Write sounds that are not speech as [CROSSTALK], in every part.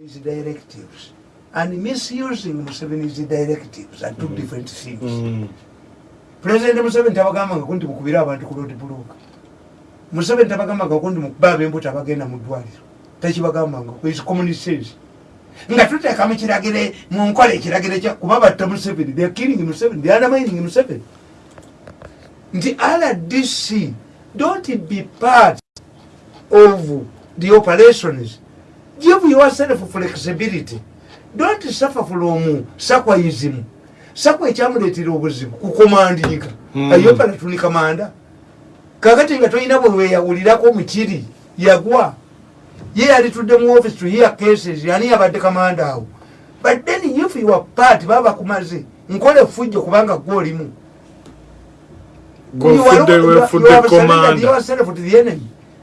Museveni's directives and misusing Museveni's directives are two different things. Mm. President Museveni tabagambanga ku nti mukubira abantu ku road block. Museveni tabagambanga ku nti mukuba ab'embuto abagenda mu ddwaliro. Takibagambanga ku his common sense. Nga tuteekamu kiragire mu nkola ekiragire kya kuba batta Museveni, they are killing Museveni, they are undermining Museveni. Nti RDC don't be part of the operations. Give yourself flexibility. Don't suffer from sakwaism. Sakwa ekyamuleetera obuzibu. Kukomandinga Mm. ayopala tuni kamanda. Kakati nga tolina bwe weyawulirako mukiri yagwa. Ye yalitudde mu office to hear cases yani yabadde kamanda awo. But then if you are part baba kumaze nkole fujjo kubanga gwe olimu. Gwofudde wefudde komanda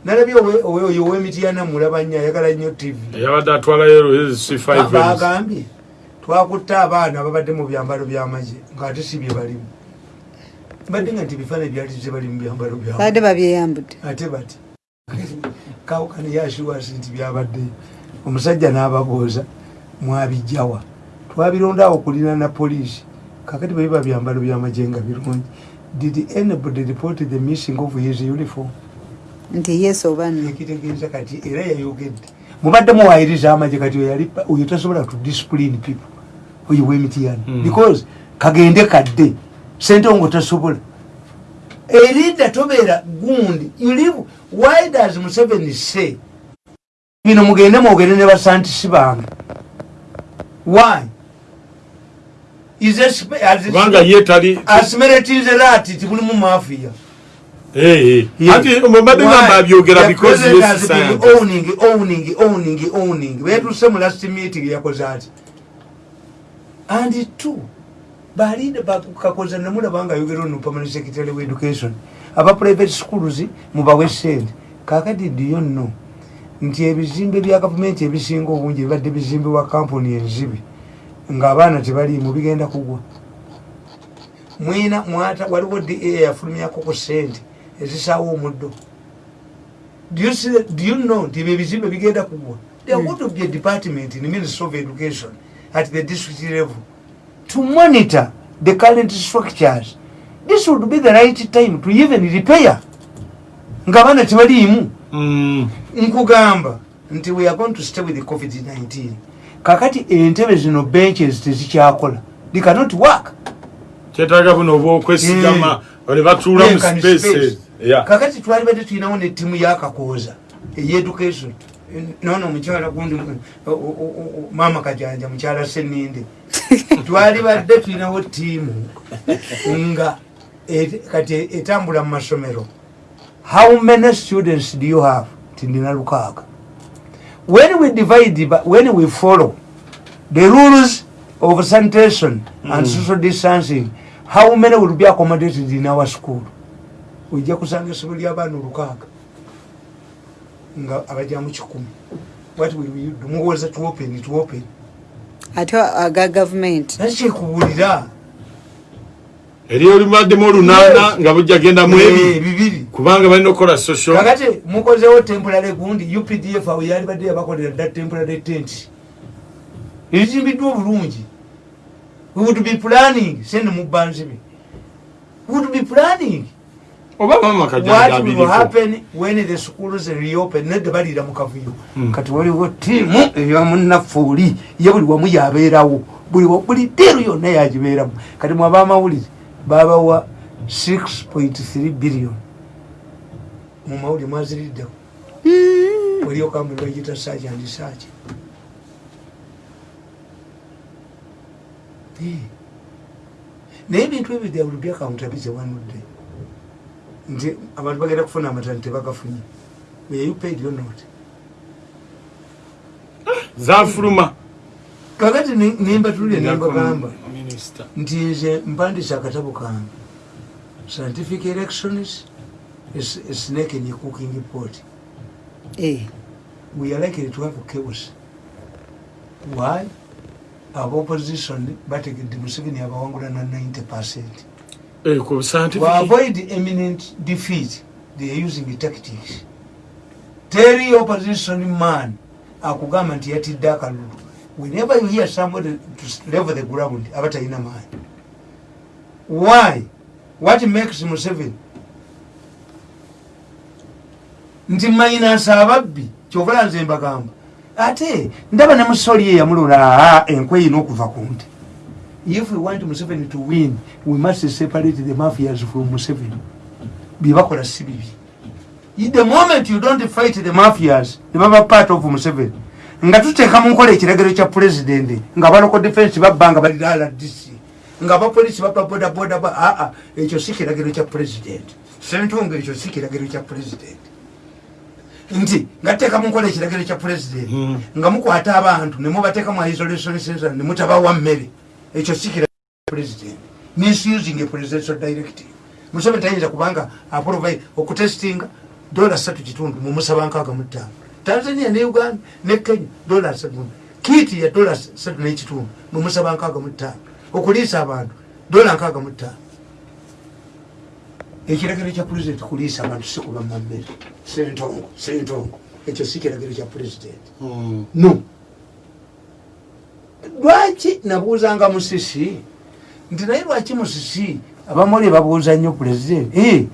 nalabye oyo ow'emityana mulaba nnyo ayagala nnyo tv eyabadde atwalayo c5 bagambye twakutte abaana babadde mu byambalo byamagye ngaate si bye balimu. Badde nga nti bifaananyi byali tebali mu byambalo byabwe badde babyeyambudde. Ate bati kawukane yashiwasi nti byabaddeyo omusajja n'ababuuza mwabijjawa. Twabirondawo kulina na poliisi. Kakati bwebiba byambalo byamagye nga birungi. Did anybody report the missing of his uniform nti yes oba no ekitegeeza kati era yayogedde. Mubadde muwayiriza amagye kati oyo tasobola to discipline people. Oyo wemitiyana Mm. because kagende kadde sente ngo tasobola. Erinda tobeera gundi. You live why does museveni say bino mugende mwogere ne basantisi bange why? Kubanga ye tali asimeretize lati tibulimu mafiya Eh, eh. Yeah. ati mbadde Why? ngamba abyogera betuse mu last meeting yakoze ati? And two balinde kakoza nemulaba nga ayogera ono permanent secretary of education. Aba private schools mubawe sente kakati diyo nno. Nti ebizimbe bya gavumenti ebisinga obungi bibadde bizimbibwa kampuni enzibi. Ng'abaana tebaliimu bigenda kugwa. Mwina mwata waliwo da yafulumyako ku sente ezisaawa omuddo. Do you know nti ebyo ebizimbe bigenda kugwa there ought to be a department in ministry of education at the district level to monitor the current structures. This would be the right time to even repair. Ng'abaana tebaliimu. Mm. nkugamba nti we are going to stay with the covid-19 kakati entebe zino benches tezikyakola. They cannot work. Kyetaaga buno oba okwesigama ne batuula mu spaces. Kakati twali badde tulinawo netiimu yakakooza eyeducation nono omukyala gundi o- o- o- maama kajanja mukyala seninde [LAUGHS] twali badde tulinawo tiimu nga kati etambula mu masomero. How many students do you have? Tindina lukaaga. When we divide when we follow the rules of sanitation and social distancing how many will be accommodated in our school ojja kusanga essomero ly'abaana olukaaga nga abajja mu kikumi. What will we do? Muwoza tuopen tuopen ate aga gavumenti eri olibaddemu olunaana nga bujja genda mu Eh, ebi bibiri. Kubanga balina okukola social kakati mukozewo temporary gundi updf awo yali badde yabakolera dda temporary tent. Ebizimbiddwa obulungi. We would be planning sende mu banzibi we would be planning oba mama what will kajanjabiriko happen when the schools reopen nedde baliira mu kavuyo. Kati waliwo tiimu eyamunaffuuli ye buli wamu yabeerawo. Buli wa- buli diiru yonna yagibeeramu kati mwaba amawulire babawa 6.3 billion. Mu mawulire mwaziriddeko waliyo kampuni bagita saaki andi saaki naye ebintu ebyo they will be accountability one day nti abantu bagenda kufuna amatani tebagafunye paid or not zanfuluma kakati ne- nembatulire nembagamba nti nze mpandisa akatabo kange. Scientific elections a s- a snake in a cooking pot. Eh, we are likely to have chaos. Why? Aba opposition bategedde museveni abawangula na 90 percent Eh, ku to scientific avoid imminent defeat they are using tactics. Your opposition man akugamba nti yatidde akalulu. Whenever you hear somebody to level the ground aba talina maanyi. Why? What makes museveni nti mayinansi ababbi kyovula nze mbagamba. Ate ndaba ne musoli ye yamulula aa enkwe yina okuva ku nti if we want museveni to win we must separate the mafias from museveni. Byebakola si bibi the moment you don't fight the mafias nebaba part of museveni. Nga tuteeka mu nkola ekiragiro kya pulezidenti nga baloko defense babba nga bali rdc nga abapolisi baba bodaboda aa ekyo si kiragiro kya pulezidenti sentunga ekyo si kiragiro kya pulezidenti nti nga tuteeka mu nkola ekiragiro kya pulezidenti Mm. nga mukwata abantu nemubateeka mu isolation center nemutabawa mmere ekyo si kiragiro kya pulezidenti misusing presidential directive. Museveni tayinza kubanga aprovide okutestinga dola satu kitundu mumusaba nkaaga mu ttaano. Tanzania ne uganda ne kenya dola satu kiiti ya dola satu nekitundu mumusaba nkaaga mu ttaano. Okuliisa abantu dola nkaaga mu ttaano. Ekiragiro kya pulezidenti kuliisa abantu si kuba mammere. Sentongo sentongo ekyo si kiragiro kya pulezidenti Mm. no lwaki nabuuzanga musisi? Nti naye lwaki musisi? Abamuli babuuza nnyo president. Eh,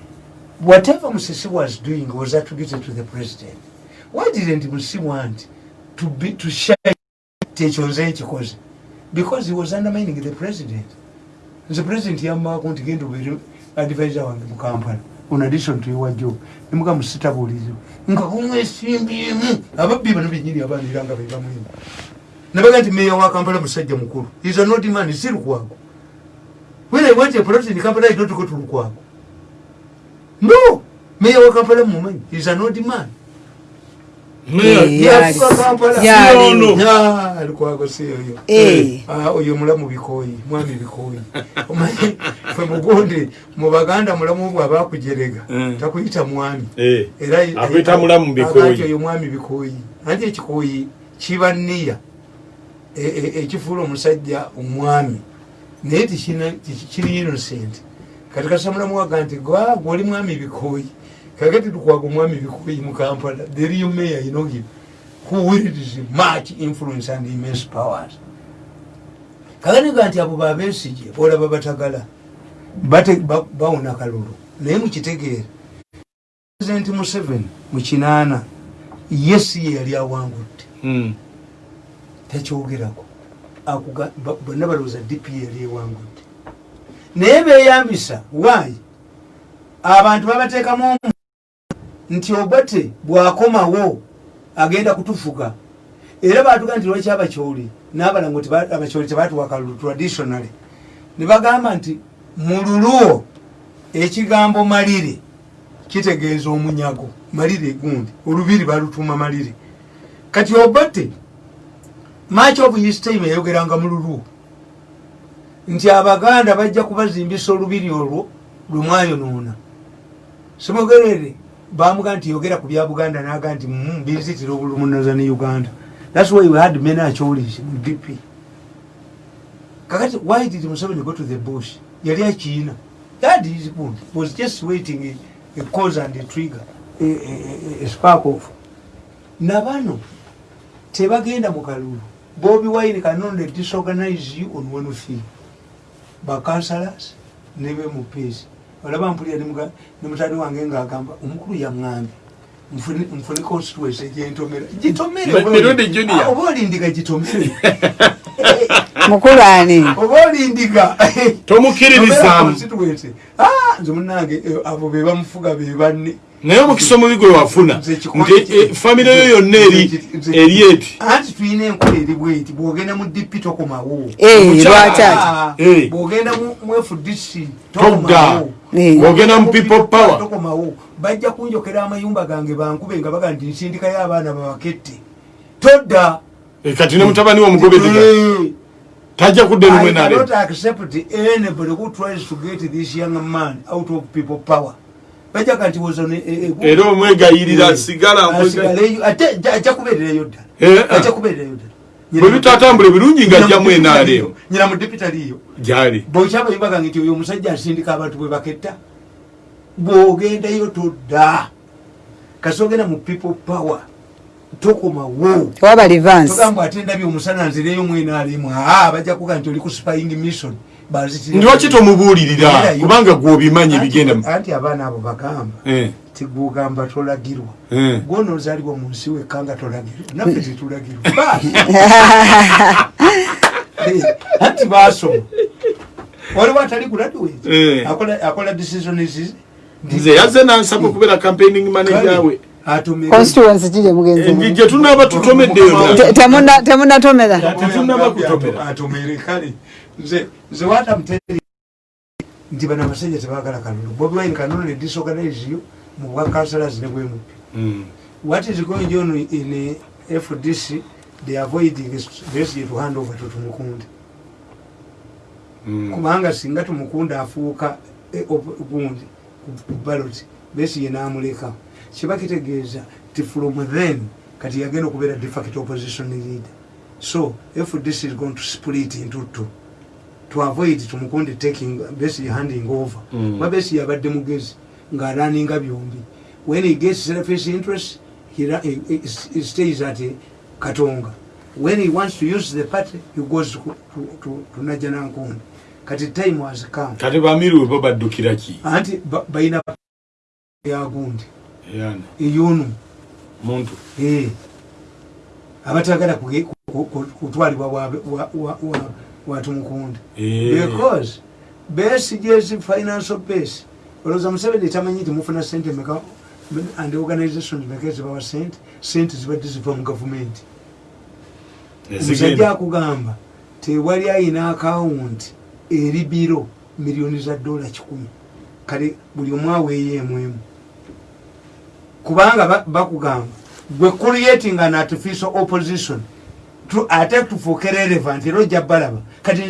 whatever musisi was doing was attributed to the president. Why didn't musisi want to, be, to share ekyo nze ekikoze because he was undermining the president. Nze president yammaako nti genda obeere advisor wange mu kampala. On addition to your job nemuga musitabuulizo nga kumwesimbyemu ababbi bano benyini abaanira nga bebamwemu nabaga nti meya wa kampala musajja mukulu. Is a not man si lukwago. When i went a plot in kampala i don't go to lukwago. No! Meya wa kampala mumanyi is a not man. Eh, lukwago si oyo. Eh. Ah, oyo mulamu bikoyi mwami bikoyi [LAUGHS] omanyi fwe mugonde mu baganda mulamu bwe abakujerega Mm. takuyita mwami. Eh, era oyo mwami bikoyi anti ekikoyi kiba niya ekifuula omusajja omwami. Naye kiri innocent. Kati kasa mulamu waga nti gwoli mwami bikoyi kakati tukwaga omwami bikoyi mu kampala the real mayor him. Who wields much influence and immense powers. Kaganiga nti abo babesije olaba batagala bawona kalulu. Naye mukitegeere president museveni mu kinaana yesi ye yali awangudde. Mm. Ba- bonna balowooza dp yali ewangudde naye beyambisa waayi abantu babateekamu omu nti obate bwakomawo agenda kutufuga. Era batuga nti lwaki abakyoli n'abalango abakyoli tebatuwa kalulu traditionally ne bagamba nti mu luluwo ekigambo malire kitegeeza omunyago malire gundi olubiri balutuuma malire. Kati obate much of his time yayogeranga mu luluwo nti abaganda bajja kubazimbisa olubiri olwo lwemwayonoona simugerere bamuga nti yogera ku bya buganda naga nti "Mm, binzitira obulumunoza ne uganda. Thats why we had many acholis mu dp kakati why did museveni go to the bush? Yali akiina that is good. Was just waiting a, a cause and a trigger a, a, a spark of. Nabano tebagenda mu kalulu bobi wine cannot disorganize you on one thing bakansalas ne bemupeesi olaba mpulira ne muga- ne mutani wange ngaagamba omukulu yaŋŋambye nfune constituency gyentomera. Gitomere Mi- oba Mirundi oli- Junior. Ah, olindiga gitomere [LAUGHS] mukulu ani oba olindiga Tomukiririzaamu. constituency. Ah, nze munange eh, abo be bamufuga be banne naye omukisa omubi gwe wafuna nti kikozi- eh, famire yo yonna eri eri eti? Anti tulina enkola eri bweti bwogenda mu dp tokomawo Eh, ati? Ah, Eh. bwogenda mu fdc tokomawo. Eh. Bwogenda mu people power. tokomawo. Bajja kunjokera amayumba gange bankube nga baga nti nsindikayo abaana babakette todda. Eh, kati ne mutabani wo omugobediga Eh. tajja kudde lumwe I nale cannot accept anybody who tries to get this young man out of people power bajaga nti was on a- a- a- era omwegayirira Eh. sigala ate ajja- kubeererayo ddala. Eh, ah. ajja kubeererayo ddala. Bwe bitatambula ebirungi nga ajja mu NRM nyina mu dipitaliyo gyali. Bwokyabayumba gange nti oyo omusajja asindika abantu bwe baketta bw'ogendayo todda. Kasi ogenda mu people power tokomawo tewaba livansi togamba ate ndabye omusana nzireyo mwena alimu aa bajja kuga nti oli ku spying mission ndiwaki tomubuulirira? Kubanga gwe obimanyi Anti- bigenda anti abaana abo bagamba Eh, tigugamba tolagirwa. Eh. gwonozalibwa mu nsi wekka nga tolagirwa. [LAUGHS] Naffe tetulagirwa. Baasi. [LAUGHS] Eh, anti basoma waliwo atali graduate akola akola decisions nze yazze nansaba okubeera campaigning manager we constituency kiri mugenzi gye tunaaba tutomeddeyo Te- temuna- temunatomera Nze nze watamuteri nti bano abasajja tebagala kalulu bobi wine kanulu ne disorganize you mu bwa councillors ne bwemu Mm. what is going on in uh, fdc they avoiding basically to hand over to tumukunde. Mm. kubanga singa tumukunde afuuka eh, gundi ku balot besiye namuleka. Kiba kitegeeza ti from then kati yagenda okubeera defacto opposition leader. So fdc is going to split into two to avoid tumukunde taking besiye handing over. Mm. kuba besiye abadde mugezi ng'araninga byombi. When he gets selfish interest he, he, he, he stays at eh, katonga. When he wants to use the party he goes to, to, to, to najanankunde kati time has come. Kati bamiru bo baddukira ki? Anti ba- balina yagundi Yani, eyonu muntu. Eh, abatagala kuge- ku- ku- kutwalibwa bwatumukunde Eh. because base jezi financial base olowooza museveni tamanyi nti mufuna sente meka and organization meka ezibawa sente sente zibadde ziva mu gavumenti ezigenda. Akugamba tewali ayina akawunti eri biro miliyoni za dola kikumi. Kale buli omu aweeyo emwemu kubanga ba- bakugamba gwe creating an artificial opposition ate tufuuke relevant era ojja balaba. Kati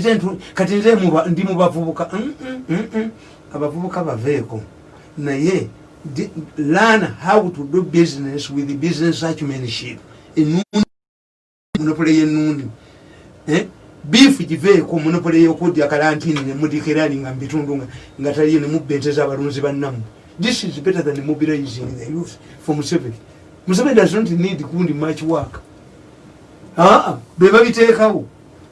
nze ndi mu bavubuka Mm, mm, mm, abavubuka baveeko. Naye learn how to do business with business acumenship. Enundi monopole yenundi Eh? biifu giveeko monopole yokudya kalantini nemudikirani nga mubitundu nga- taliyo nemubenteza abalunzi bannamu. This is better than mobilizing the youth for museveni. Museveni does not need kundi much work aa be babiteekawo.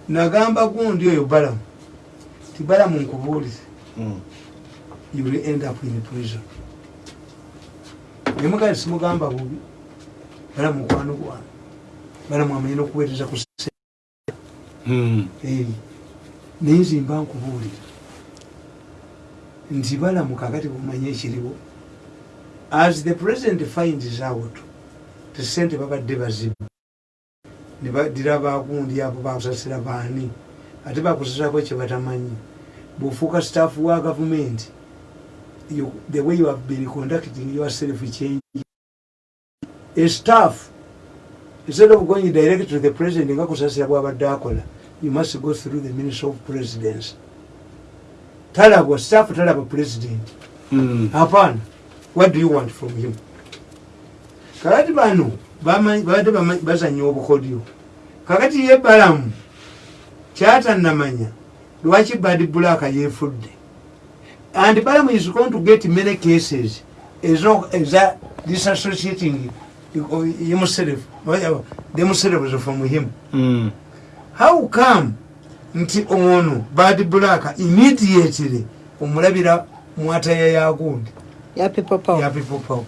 Nagamba gundi oyo balamu. Ti balamu nkubuulize. Mm. you will end up in prison. Nemugali simugamba bubi balamu mukwano gwange balamu amanyi nokuweereza ku Mm. Eh, naye nzimba nkubuulira. Nti balamu kakati bumanye ekiriwo as the president finds out ti sente babadde bazibu ne badira bagundi abo bakusasira baani ate bakusasirako kye batamanyi. Bwofuuka staff wa gavumenti the way you have been conducting yourself change. A staff instead of going direct to the president nga kusasira bwabadde akola you must go through the ministry of presidency talabwa staff talaba president. Mm. hapana. What do you want from him? Kakati bano babadde bazanya obukodyo. Kakati ye balamu kyatanamanya lwaki bad black yefudde and balamu is going to get many cases. Eza disassociating himself themselves from him. Mm. how come nti ono bad black immediately omulabira mwataya yagundi ya people power.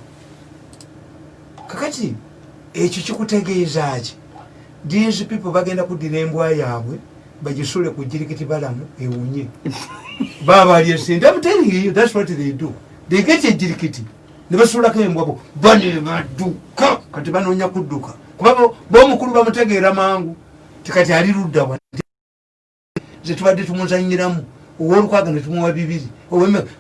Kakati ekyo kikutegeeza ki? These people bagenda kuddira embwa yaabwe bagisule ku jirikiti balamu ewunye. [LAUGHS] Babalye sente I'm telling you, that's what they do. They get ejirikiti ne basulako embwa bo. Bane badduka kati banoonya kudduka. Kuba bo- bomukulu bamutegeera mangu. Tikati ali luddawa ze tubadde tumuzanyiramu owolukwaga ne tumuwa bibiri.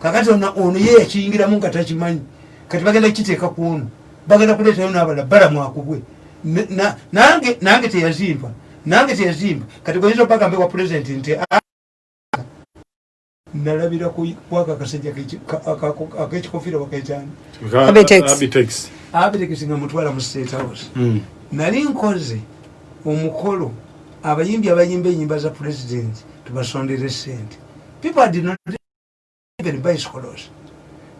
Kakati ono ye yakiyingiramu nga takimanyi. Kati bagenda kukiteeka ku ono bagenda kuleetayo n'abala balamu akubwe nange teyazimba nange teyazimba. Kati goyinza obagambe wa pulezidenti nti "Ah, nalabira ku- kwako akasajja k'eki- ka- aka- ak'ekikofiira bakaekyani Ka- Abitex. Nga mutwala mu state house. Mm. nali nkoze omukolo abayimbi abayimba enyimba za president tubasondere sente people did not even bicycles.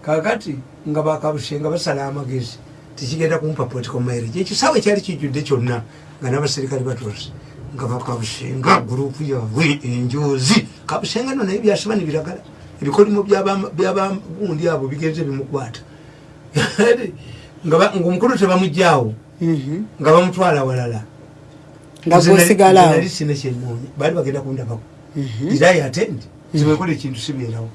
Kakati nga bakabushe nga basala amagezi tekigenda kumpa political marriage ekisaawe kyali kijjudde kyonna nga n'abaserikale batuuze nga bakabusenga gurupu yaabwe enjozi kabusenga no naye byasiba nebiragala ebikolimo byabagundi abo bigenze bimukwata [LAUGHS] ngaomukulu tebamugjawo Mhm. nga bamutwala walala. Nali sina kyenoonya baali bagenda kundabako irayi atendi ziwekola ekintu sibeerawo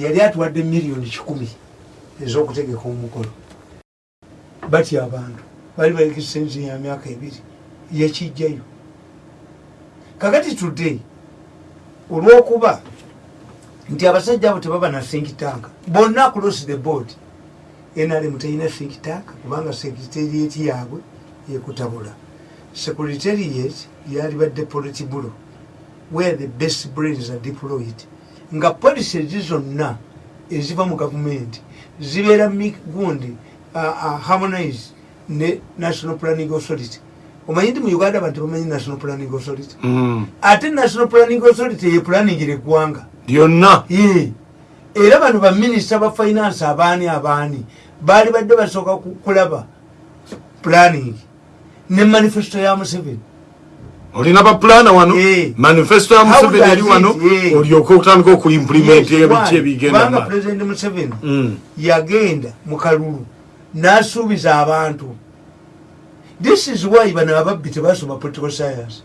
yali atuwadde miliyoni kikumi ez'okutegeka omukolo. Batya abantu bali balekisa ensi ya myaka ebiri yakijjayo kakati today olwokuba nti abasajja abo tebaba na think tank bonna across the board nrm terina think tank kubanga secretariat yaabwe ekutabula. Secretariat yalibadde politibulo where the best brains are deployed. Nga policies zonna eziva mu gavumenti zibeera uh, uh, harmonize ne national planning authority. Omanyi nti mu uganda abantu bamanyi national planning authority? Mm. ate national planning authority yepulanningira eggwanga. Lyonna? Ye. era bano baminisita ba finance abaani abaani baali badde basooka ku- kulaba planning ne manifesto ya museveni olina bapulana wano? Eh. manifesto ya museveni eri it, wano eh. olyoke otandika okuimplimenti Yes, ebiki ebigenda mu- president museveni Mm. yagenda mu kalulu n'asuubiza abantu. This is why bano ababbi tebasoma political science.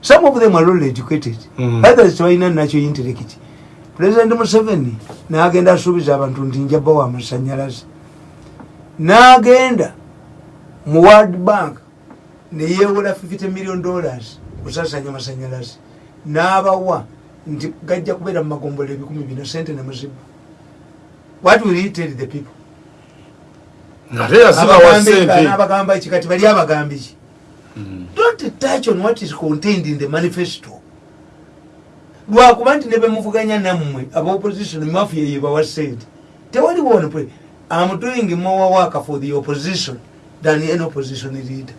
Some of them are all educated. Mm. others tebalina nakyo intellect president museveni n'agenda asuubiza abantu nti njaba wa masanyalaze. N'agenda mu world bank neyewola 50 million dollars kusasanya masanyalaze n'abawa nti gajja kubeera mu magombolo ebikumi bina sente nemuziba what will he tell the people? N'abagamba ki? Kati bali abagambe ki? Mm. don't touch on what is contained in the manifesto. Lwakuba nti ne bemuvuganya nammwe abaopposition mafia yebawa sente tewali wono pre am doing more work for the opposition than any opposition leader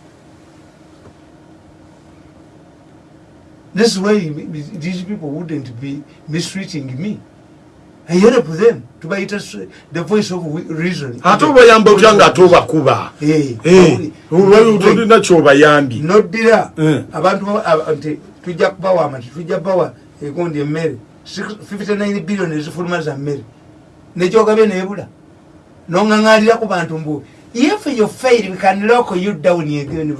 this is why these people wouldn't be mistreating me. I help them tubayita s- the voice of reason. Ate obayamba otya nga ate obakuba Eh, Eh, olwa- tolina kyobayambye noddira Eh. abantu ba- aba- nti tujja kubawa amati tujja kubawa egundi emmere. 59 billion ezifuluma za mmere. Nekyogabye nebula noŋaŋalira ku bantu mbu if you fail we can lock you down again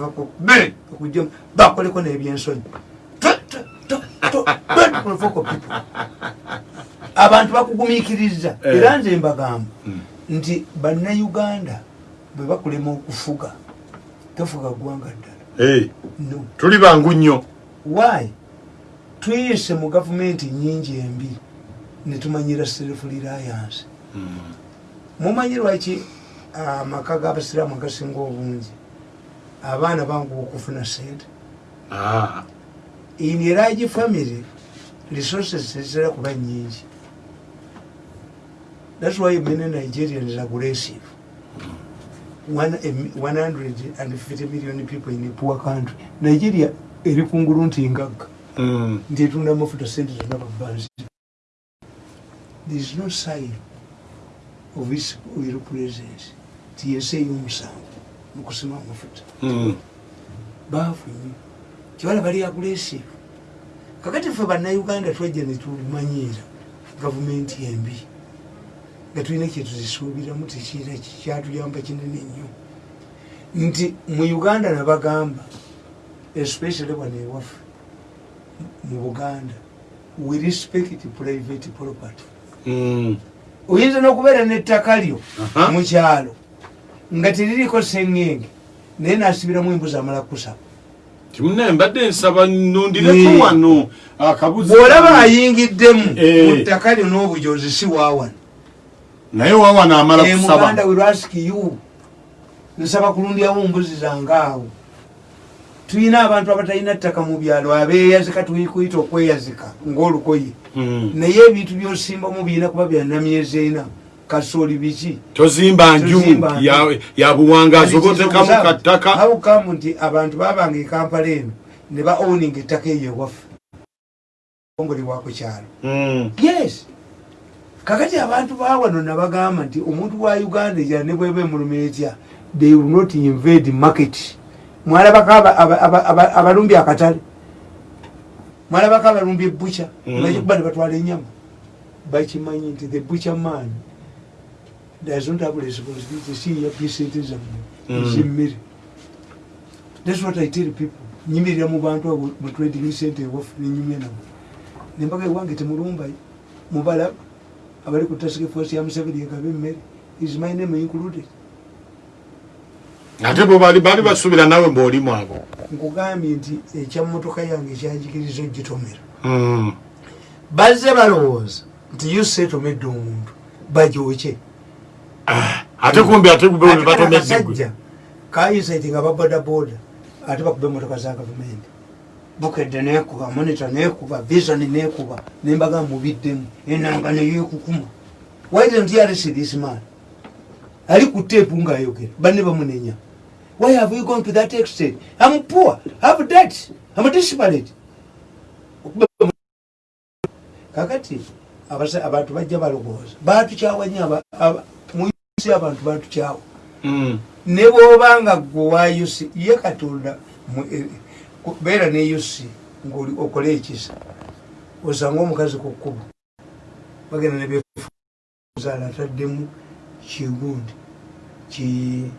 okujja bakoleko nebyensonyi. Tw- tw- don't provoke people. abantu bakugumikiriza Eh. era nze mbagamba Mm. nti bannayuganda bwe bakulema okufuga tofuga ggwanga ddala. Eh, no. tuli bangu nnyo. Why? Tuyise mu gavumenti nyingi embi netumanyira self reliance. Mumanyi lwaki amaka g'abasiraamu agasinga obungi? Abaana banguwa okufuna sente. Ah, in a large family resources zitera kuba nyingi. Thats why many nigerians are aggressive. One- a mi- 150 million people in a poor country. Nigeria eri kungulu nti ngagga. Mm. nti etunda amafuta sente zonna babanzi there is no sign of its oil presence. Ti yensi ey'omusanvu mukusima amafuta Mm. Kibala bali aggressive kakati ffe bannayuganda twajja netumanyiira gavumenti embi nga tulina kyetuzisuubiramu tekiira kyatuyamba kinene nnyo. Nti mu uganda nabagamba especially wano ewaffe mu buganda we respect private property. Mm. oyinza n'okubeera n'ettaka lyo mu kyalo nga teririko sengenge naye nasibiramu embuzi amala kusaba kimune mbadde nsaba nundireko wano akabuzi bw'olaba ayingiddemu Eh. mu ttaka lyo n'obujozi si waawano naye wawana amala Eh, muganda kusaba will ask you. Nsaba kulundyawo mbuzi zange awo. Tulina abantu abatalina ttaka mu byalo abeeyazika tukuyita okweyazika ng'olukoye Mm. naye ebintu byosimbamu birina kuba byanamyezi ena kasooli biki? Tozimba nju ya- ya buwangazi obotekamu kattaka? Hawukamu nti abantu babanga ekampala eno ne ba owning ettaka eyo ewaffe. Ongolebwako kyalo. Mm. yes. Kakati abantu bawano nabagamba nti omuntu wa uganda ejala ne bweba emuluma etya they will not invade market. Mwalabako aba- aba- aba- aba- abalumbi akatale. Mwalabako abalumbi ebucha Mm. bakikuba ne batwala enyama bakimanyi nti the butcher man doesn't have responsibility sente zammwe Mm. ezimmere thats what i tell people. Nyimirira mu bantu abo mutrading sente ewafu nenyumya nabo nembaga ewange temulumbayo mubalaba abali ku task force ya museveni egaba emmere is my name included ate bo bali bali basuubira nawe mbaolimu abo nkugambye nti ekyamotoka yange ekyanjigiriza ogitomera Mm. bazze balowooza nti you setomedde omuntu bajooke ate kumbi ate gube Ate batomedde abasajja kayisaiti nga babodaboda ate bakuba emotoka za gavumenti. Bukedde nekuba monita nekuba visoni nekuba nembaga mubiddemu enanga neyekukuma waidentyaresirisman ali ku teepu ngaayogera banne bamunenya. Why have you gone to that extent? Am poor have that am disparate kakati abantu bajja balowooza. Batukyawa nsi abantu batukyawa Mm. ne bwobanga gwe wayusi ye katonda ku- beera ne yusi ngaoli okole ekisa osanga omukazi ku kkubo bagenda nebezaala ataddemu kigundi ki-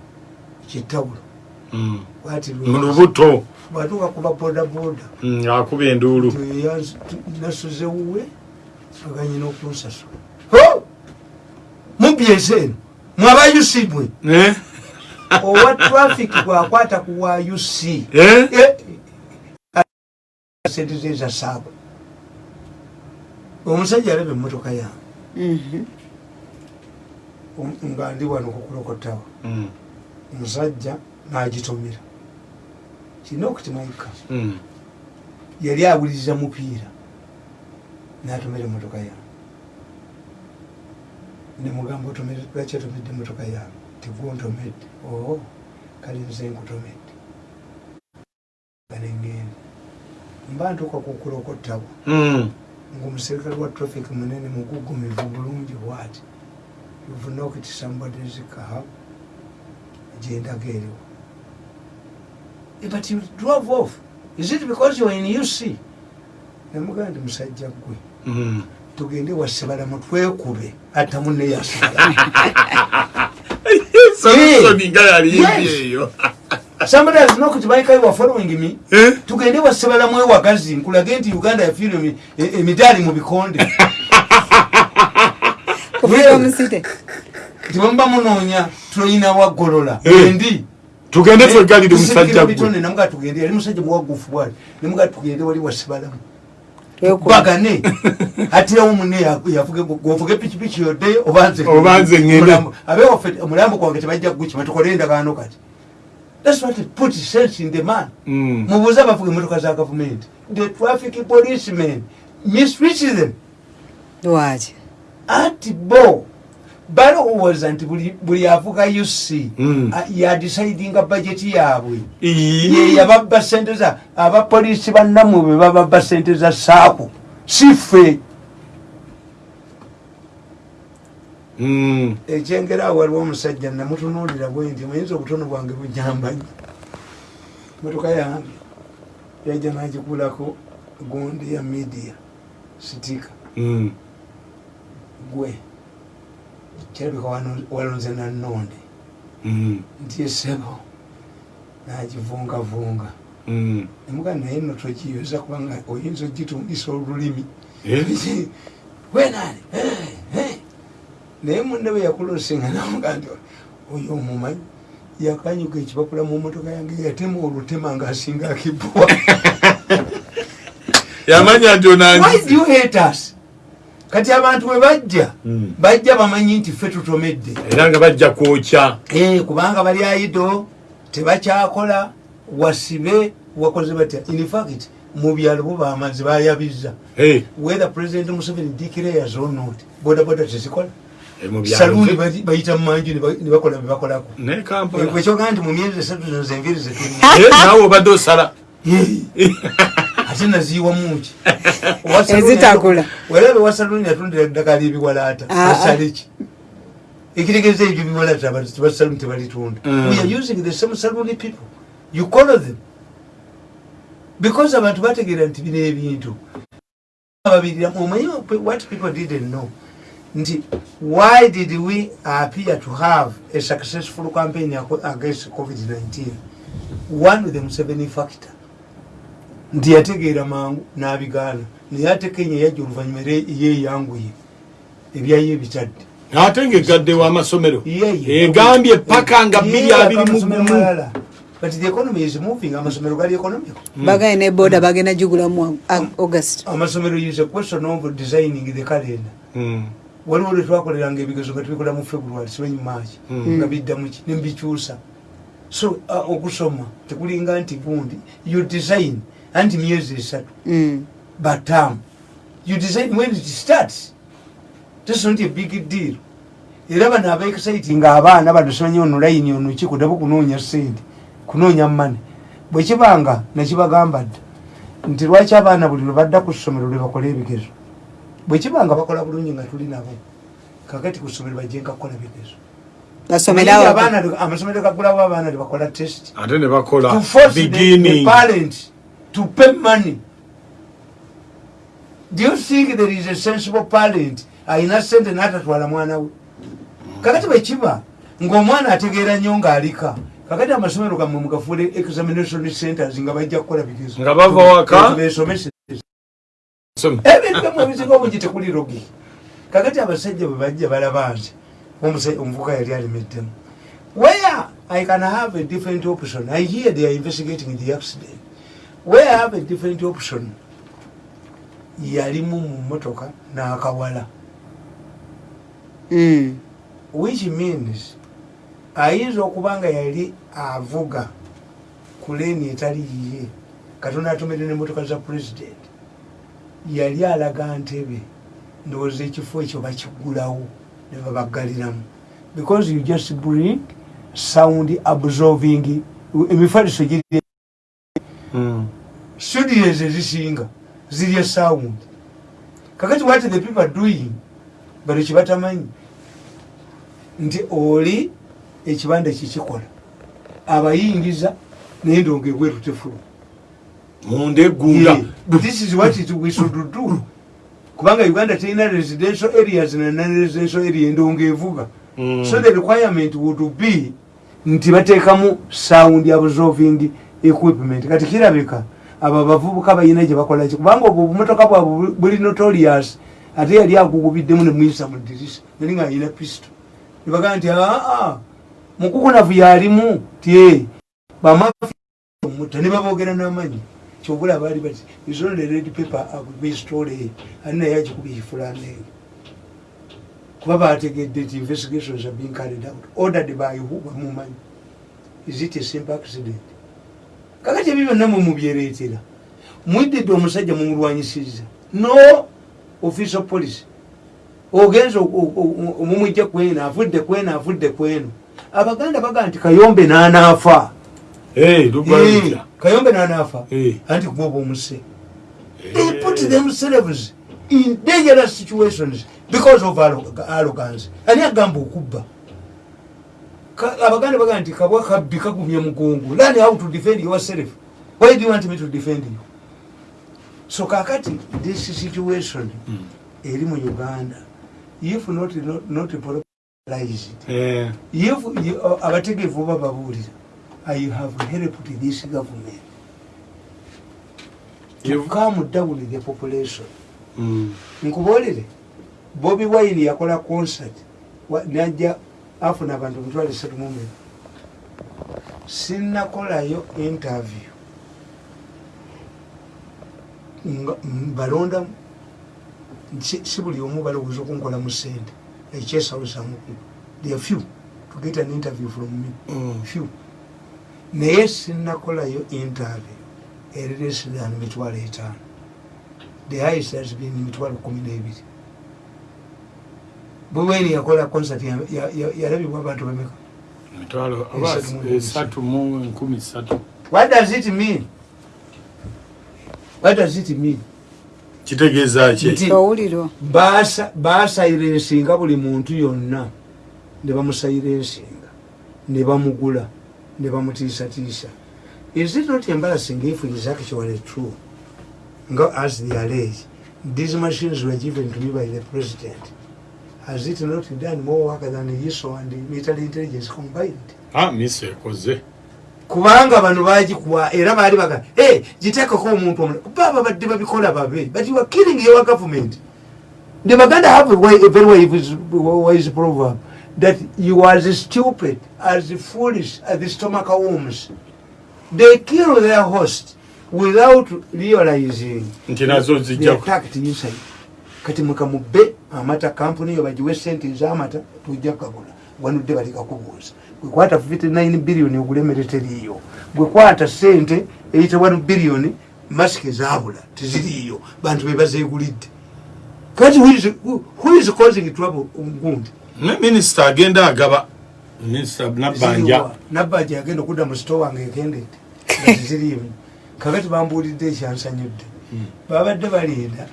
kitawulo. Mm. bwati mu lubuto. bwatuuka kuba bodaboda. Mm, akuba enduulu. Nasuze wuwe aganyina okunsasula mubyese eno mwabayusi mwe Eh? owa traffic bwakwata ku wa uc Eh? sente ze za saaba omusajja alaba emmotoka yange Mhm. nga ndi wano kukulokotawa Mm. omusajja nagitomera kirina okutimanyika Mm. yali awuliriza mupiira natomera emotoka yange nemugamba lwaki otomedde emotoka yange tiguntomedde oo kale nze nkutomedde ganengenda mba ntuuka kukulokotawa Mm. ngaomuserikale wa traffic munene mugugumivu bulungi bwati. You've knocked somebody's car. Gyendaga eriwo. Eh, but you drove off. Is it because you were in uc namugaa ndi musajja gwe Mm. Tugende wasebalamu twekube ata munne eyo. Somebody has knocked my car you are following me. Eh? tugende wasebalamu ewagazi nkulage nti uganda yafiirwa emi- e- emidaali mu bikonde. [LAUGHS] Tiwemuba munoonya tulina waggolola. Eh. endi tugende twegalire omusajja gwe. Namuga tugende yali musajja muwagufu bwali namuga tugende wali wasibalamu Wekuba. Bagane [LAUGHS] atirawo munne govuge pikipiki yodde obanze abewaffe omulambo gwange tebajja kugukima tukole endagaano kati. Thats what put sense in the man. Mm. mubuuze abavuga emotoka za gavumenti. The traffic policemen mistreat them. Lwaki? Anti bo balowooza nti buli- buli avuga uc Mm. yadisaidinga bajeti yaabwe Ii. ye yababba sente za abapoliisi bannamwe be bababba sente za saako si ffe Mm. ekyengera awo waliwo omusajja namutunuulira bwe nti muyinza obutono bwange bujambanyi motoka yange yajja nagikulako gundi ya media sitika Mm. gwe kirabika walonze nanonde Mm. nti esebo nagivungavunga Mm. emuga naye no togiyoza kubanga oyinza ogitungisa olulimi Eh? [LAUGHS] wenani naye munne bwe yakulosinga namuga nti oyo omumanyi yakanyuga ekipapula mu motoka yange yatema olutema ngaasinga akibwa [LAUGHS] yamanya nti why onanzi do you hate us kati abantu bwe bajja Mm. bajja bamanyi nti ffe tutomedde. Era nga bajja kwokya. Eh, kubanga bali aido tebakyakola wasibe wakoze batya? Infact mu byalo bo bamazi bayabiza. Eh, whether president museveni declares or not bodaboda tezikola. Eh, saluuni bayita mumanju ne bakola byebakolako ne kampala. Ekyogaa nti mu myezi esatu zino zenviri naawe obadde osala [LAUGHS] [LAUGHS] ate naziiwamuki [LAUGHS] Ezitakula. werabe wasaluni yatundira eddagala ebiwalaata Ah, ah. asaleki ekitegeeza ebyo biwalaata basaluni tebalitunda Mm. we are using the same saluni people. You call them. Because abantu bategeera nti bino ebintu. Ababirira omanyi what people didn't know nti why did we appear to have a successful campaign against covid-19 one with the museveni factor nti yategeera mangu n'abigaana naye ate kenya yajja oluvanyuma era yeyanguye ebyayo ebitadde ate ngaegadde w'amasomero Yeye. egambye paka nga Yeye biri abiri mu amasomero gumu. malala. but the economy is moving. Amasomero gali economic. Bagaye ne boda bagenda jugulamu august. Amasomero is a question of designing the calendar. Mm. waliwo lwe twakoleranga ebigezo nga tubikola mu february simanyi maaki Mm. nga biddamuki nembikyusa so uh, okusoma tekulinga nti gundi. You design anti myezi esatu Mm. batam you design when it starts. That's not a big deal. Era bano abaexciting abaana bano simanyi ono layini ono ki kudabo kunoonya sente kunoonya mane bwekibanga nekibagamba dda nti lwaki abaana buli lwe badda ku ssomero lwe bakola ebigezo? Bwekibanga bakola bulungi nga tuli nabo kakati ku ssomero bajje nkakukola bigezo amasomero gagulawo abaana lebakola test. Ate ne bakola to to pay money. Do you think there is a sensible parent ayina sente n'atatwala mwana we kakati bwekiba ng'omwana ategeera nnyo ng'alika kakati amasomero gammwe mugafuule examination centers nga bajja kukola bigezo Nga bava waka. ebintu byammwe ebisinga obungi tekuli logi kakati abasajja bwe bajja balaba nti omuvuka yali alimeddemu where i can have a different option i hear they are investigating the accident i have a different option yalimu mu motoka n'akawala Mm. which means ayinza okuba nga yali avuga ku leeni etali yiye katonda atomere nemotoka za president yali alaga ntebe ndowooza ekifo ekyo bakigulawo ne babaggaliramu because you just bring sound absorbing emifaliso giri. Studios ezisinga zirya sound kakati what the people are doing bali kibatamanyi nti oli ekibanda kikikola abayingiza naye ndonga ebwerutefulu munda eggunda this is what it we should do. Kubanga uganda terina residential areas na non-residential area endonga evuga. Mm. so the requirement would be nti bateekamu sound absorbing equipment. Kati kirabika abo abavubuka bayina gye bakolaki kubanga obwo obumotoka bwabwe buli notorious ate yali agugubiddemu nemuyisa mu dirisa yali nga ayina pisto nebagaa nti aa mukukunavu yalimu tie bamutta ne babogera n'amanyi. Kyobula baali bati isonde red paper agubistole ali naye agikuba ekifulaneeyo kuba bategedde nti investigations are being carried out ordered by who bamumanyi is it a simple accident kakati ebyo byonna mwe mubyereetera mwiddidde omusajja mumulwanyisiriza. No official policy ogenza omumwijja kweno avudde kweno avudde kweno abaganda bagaa nti kayombe n'anaafa. Kayombe n'anaafa. Anti kuba omuse. They put themselves in dangerous situations because of arro- arrogance. Ani agamba okubba abaganda bagaa nti kabwa kabbi kagumye mugongo. Learn how to defend yourself. Why do you want me to defend you? So kakati this situation eri mu uganda if not, not, not popularized Eh, if uh, abategeevu bababuulira i have helped this government to calm down the population. Mm. nkuboolere bobi wine yakola concert najja afuna abantu emitwalo esatu mumeka sinnakolayo interview. Nga mbalondamu si buli omu balowooza okunkola mu sente ekyesawusamuku there are few. To get an interview from me. Mm. few. Naye sinnakolayo interview. Eri less than mitwalo etaano. The highest has been mitwalo kumi n'ebiri bweweni yakola concert ya- ya- ya- yalabibwa abantu bameka emitwalo Esatu mu enkumi ssatu what does it mean? What does it mean? Kitegeeza ki? Baasa- baasayirensinga buli muntu yonna. Ne bamusayirensinga ne bamugula ne bamutiisatiisa. Is it not embarrassing if it is actually true? Nga as they allege these machines were given to me by the president has it not done more work than iso and military intelligence combined. Ah, miso ekoze kubanga bano bagikuwa era baali baga hey, giteekako omuntu omulala. Baba badde babikola babe but you are killing your government. The baganda have a, way, a very wise, wise proverb that you are as stupid as foolish as the stomach worms. They kill their host without realizing nti nazo they zijja attacked inside kati mukamubbe amata kampuni yo bagiwe sente ez'amata tujja kugagula wanudde balikakubuuza gwekwata 59 biliyoni ogulemmere teriiyo. Gwekwata sente eyita 1 biliyoni masiki ezabula teziriiyo. Bantu bebazeegulidde kati who is- who- is causing trouble gundi ne minisita agenda agaba. Nabbanja nabbanja yagenda okudda mu sito wange ekendedde. [LAUGHS] Nga teziriimu kakati bambuulidde ekyansanyudde. Babadde balinda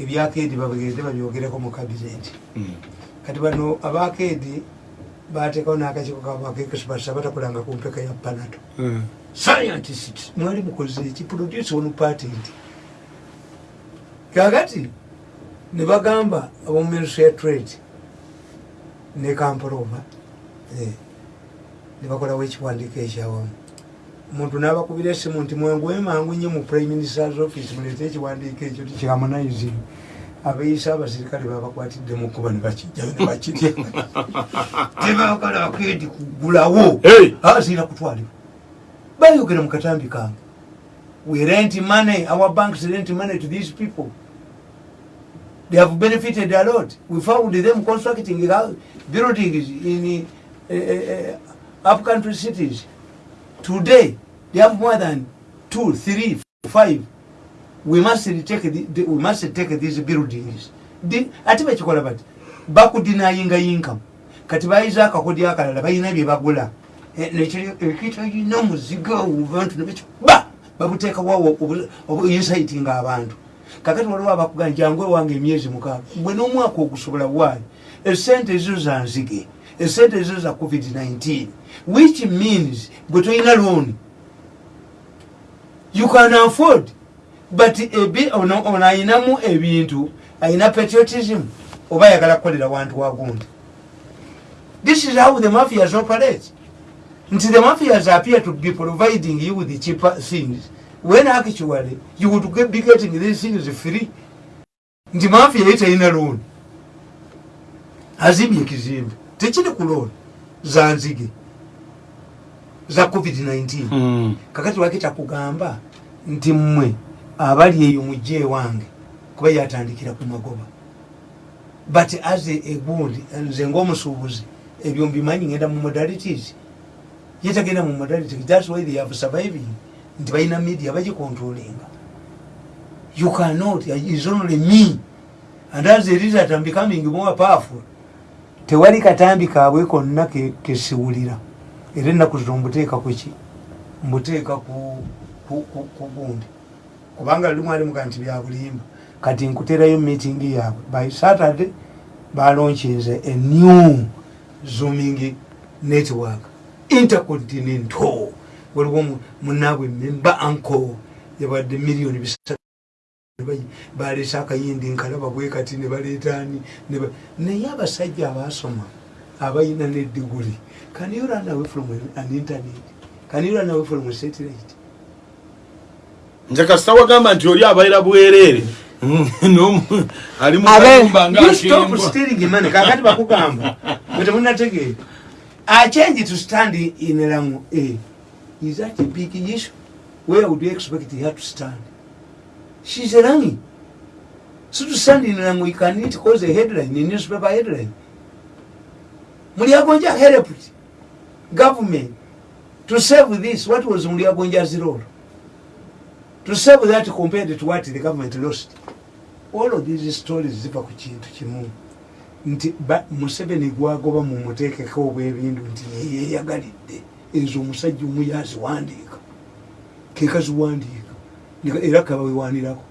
ebyakeedi babagende babyogereko mu kabineti Mm. kati bano abakeedi bateekawo n'akakiiko kabakekesipasa batakulanga ku mpeka ya panato Mm. scientist. Mwali mukoze eki produce onu patent. Kakati ne bagamba abomuministry ya trade ne kampolova eh, ne bakolawo ekiwandiiko ekyawamu omuntu n'abakubira esimu nti mwenguwe mangu nnyo mu prime minister's office muleete ekiwandiiko ekyo tikyamunizing abeeyisa abasirikale babakwatidde mu kuba ne bakijjayo ne bakirya [LAUGHS] tebakola bakeedi kugulawo. Hey! asiira kutwalibwa. Bayogera mu katambi kange. We rent money our banks rent money to these people. They have benefited a lot. We found them constructing buildings in uh, uh, up country cities today they have more than two three five. We must take the, the, we must take these buildings. Di- ate bakikola bati? Bakudinayinga income kati bayiza akakodi akalala balina bye bagula. Eh, ekitolina omuzigo abantu nebekyo ba! Babuteekawo obuyinsitinga abantu. Kakati waliwo abakuga njangu ewange emyezi mukaaga. Gwe n'omwaka ogusobola waayo esente ezo za nzige esente ezo za covid-19 which means gwe tolina looni you can afford but ono ayinamu ebintu ayina patriotism oba ayagala kukolera wantu wagundi this is how the mafias operate. Nti the mafias appear to be providing you with the cheaper things. When actually you would get- be getting these things free. Nti mafia ye talina looni azimbye ekizimbe tekiri kulona za nzige za covid-19 Mm. kakati wake takugamba nti mmwe abali eyo mujje wange kuba yatandikira ku magoba. But as a- egundi nze ngaomusuubuzi ebyo mbimanyi ngenda mu modalities. Yetagenda mu modalities thats why they have surviving nti balina media bagicontrolinga you cannot is only me. And as a result I'm becoming more powerful tewali katambi kaabwe konna ke- kesiwulira. Era ennaku zino mbuteeka kuki mbuteeka ku gundi. Kubanga limu alimuga nti byabulimba kati nkuterayo meeting yaabwe. By saturday balonkinze a new zooming network. Intercontinental. Waliwo mu- munaabwe memba anco yabadde miliyoni bisatu baleese akayindi nkalaba bwe kati ne baleetaani ne ba- naye abasajja abasoma abayina nediguli can you run away from an internet can you run away from a satellite. Nze kasita wagamba nti oli abaira bwereere [LAUGHS] N'omu- ali mu Abe- kayumba You stop ng'akembwa stealing money kakati bakugamba. [LAUGHS] Bwe temunategeera a change to stand in rango a. Is that a big issue? Where would you expect her to stand she's rangi so to stand in rango you can it cause a headline in newspaper headline. Mulyagonja helped government to save this what was mulyagonja's role to save that compared to what the government lost. All of these stories ziva ku kintu kimu nti museveni gwagoba mumuteekeko obwebindu nti yeyeyagalidde ezo omusajja omu yaziwandiika kekaziwandiika era kabawewanirako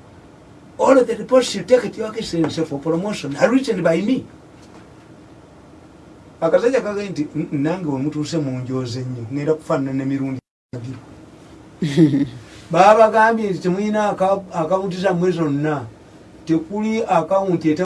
all of the reports you take it your excellency for promotion. Are written by me? Akasajja kage nti "Mm, nange wemutuuse munjoze nnyo ngenda kufaanana nemirundi ebiri [LAUGHS] babagambye nti temulina akawunti zammwe zonna. Tekuli akawunti